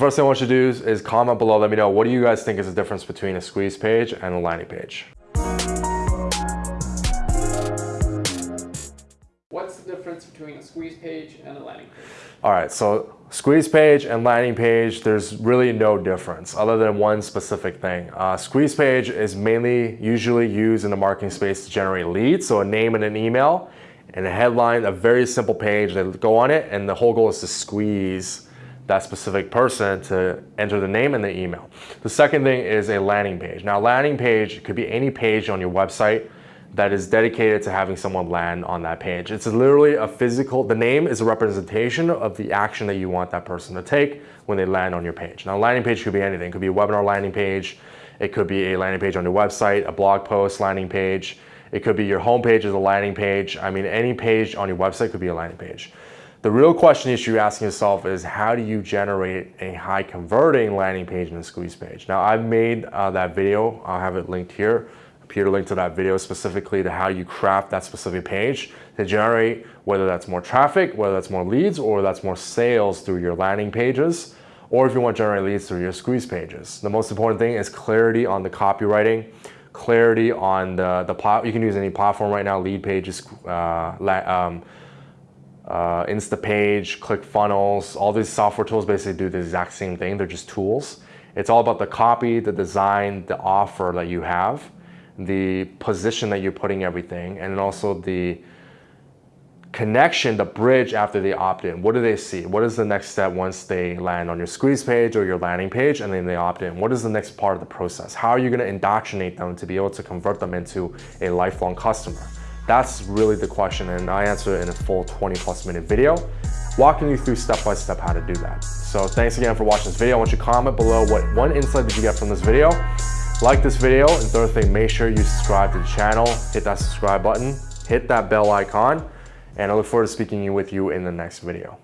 first thing I want you to do is, is comment below, let me know, what do you guys think is the difference between a squeeze page and a landing page? What's the difference between a squeeze page and a landing page? All right, so squeeze page and landing page, there's really no difference other than one specific thing. Uh, squeeze page is mainly usually used in the marketing space to generate leads, so a name and an email, and a headline, a very simple page that go on it, and the whole goal is to squeeze that specific person to enter the name and the email. The second thing is a landing page. Now, landing page could be any page on your website that is dedicated to having someone land on that page. It's literally a physical, the name is a representation of the action that you want that person to take when they land on your page. Now landing page could be anything. It could be a webinar landing page. It could be a landing page on your website, a blog post landing page. It could be your homepage is a landing page. I mean, any page on your website could be a landing page. The real question you should be asking yourself is how do you generate a high converting landing page and a squeeze page? Now I've made uh, that video, I'll have it linked here Peter link to that video specifically to how you craft that specific page to generate whether that's more traffic, whether that's more leads, or that's more sales through your landing pages, or if you want to generate leads through your squeeze pages. The most important thing is clarity on the copywriting, clarity on the, the plat you can use any platform right now, Leadpages, uh, um, uh, Instapage, ClickFunnels, all these software tools basically do the exact same thing. They're just tools. It's all about the copy, the design, the offer that you have the position that you're putting everything, and also the connection, the bridge after they opt in. What do they see? What is the next step once they land on your squeeze page or your landing page and then they opt in? What is the next part of the process? How are you gonna indoctrinate them to be able to convert them into a lifelong customer? That's really the question and I answer it in a full 20 plus minute video, walking you through step by step how to do that. So thanks again for watching this video. I want you to comment below what one insight did you get from this video like this video, and third thing, make sure you subscribe to the channel, hit that subscribe button, hit that bell icon, and I look forward to speaking with you in the next video.